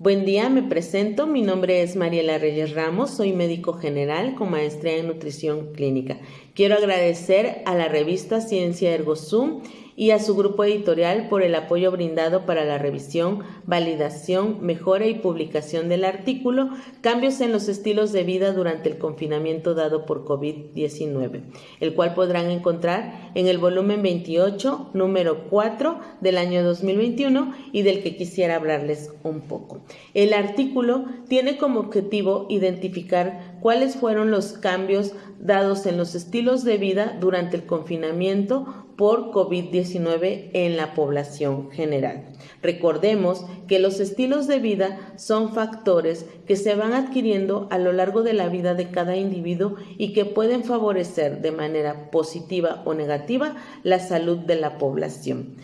Buen día, me presento. Mi nombre es Mariela Reyes Ramos, soy médico general con maestría en nutrición clínica. Quiero agradecer a la revista Ciencia Ergo Zoom y a su grupo editorial por el apoyo brindado para la revisión, validación, mejora y publicación del artículo Cambios en los estilos de vida durante el confinamiento dado por COVID-19, el cual podrán encontrar en el volumen 28, número 4 del año 2021 y del que quisiera hablarles un poco. El artículo tiene como objetivo identificar cuáles fueron los cambios dados en los estilos de vida durante el confinamiento por COVID-19 en la población general. Recordemos que los estilos de vida son factores que se van adquiriendo a lo largo de la vida de cada individuo y que pueden favorecer de manera positiva o negativa la salud de la población.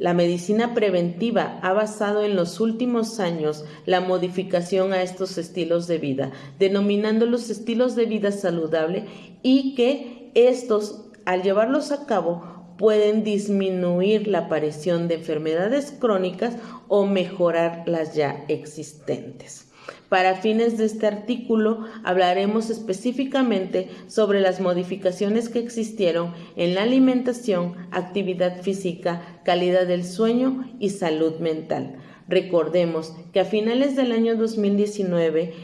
La medicina preventiva ha basado en los últimos años la modificación a estos estilos de vida, denominando los estilos de vida saludable y que estos, al llevarlos a cabo, pueden disminuir la aparición de enfermedades crónicas o mejorar las ya existentes. Para fines de este artículo hablaremos específicamente sobre las modificaciones que existieron en la alimentación, actividad física, calidad del sueño y salud mental. Recordemos que a finales del año 2019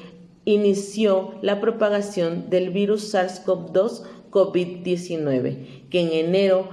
inició la propagación del virus SARS-CoV-2 COVID-19, que en enero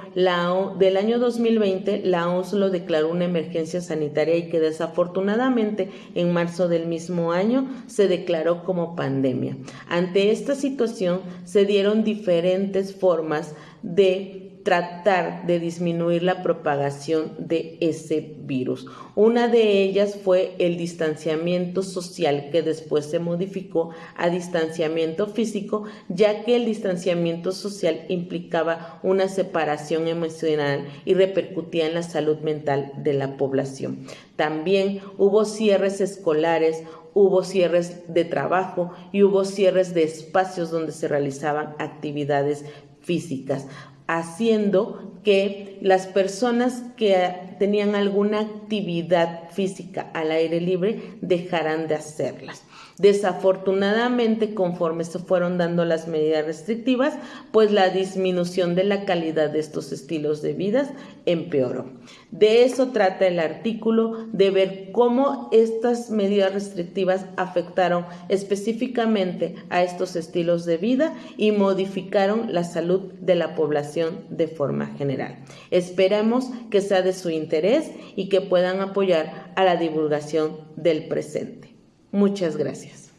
del año 2020 la OMS lo declaró una emergencia sanitaria y que desafortunadamente en marzo del mismo año se declaró como pandemia. Ante esta situación se dieron diferentes formas de tratar de disminuir la propagación de ese virus. Una de ellas fue el distanciamiento social que después se modificó a distanciamiento físico, ya que el distanciamiento social implicaba una separación emocional y repercutía en la salud mental de la población. También hubo cierres escolares, hubo cierres de trabajo y hubo cierres de espacios donde se realizaban actividades físicas haciendo que las personas que tenían alguna actividad física al aire libre dejaran de hacerlas. Desafortunadamente, conforme se fueron dando las medidas restrictivas, pues la disminución de la calidad de estos estilos de vida empeoró. De eso trata el artículo, de ver cómo estas medidas restrictivas afectaron específicamente a estos estilos de vida y modificaron la salud de la de forma general. Esperamos que sea de su interés y que puedan apoyar a la divulgación del presente. Muchas gracias.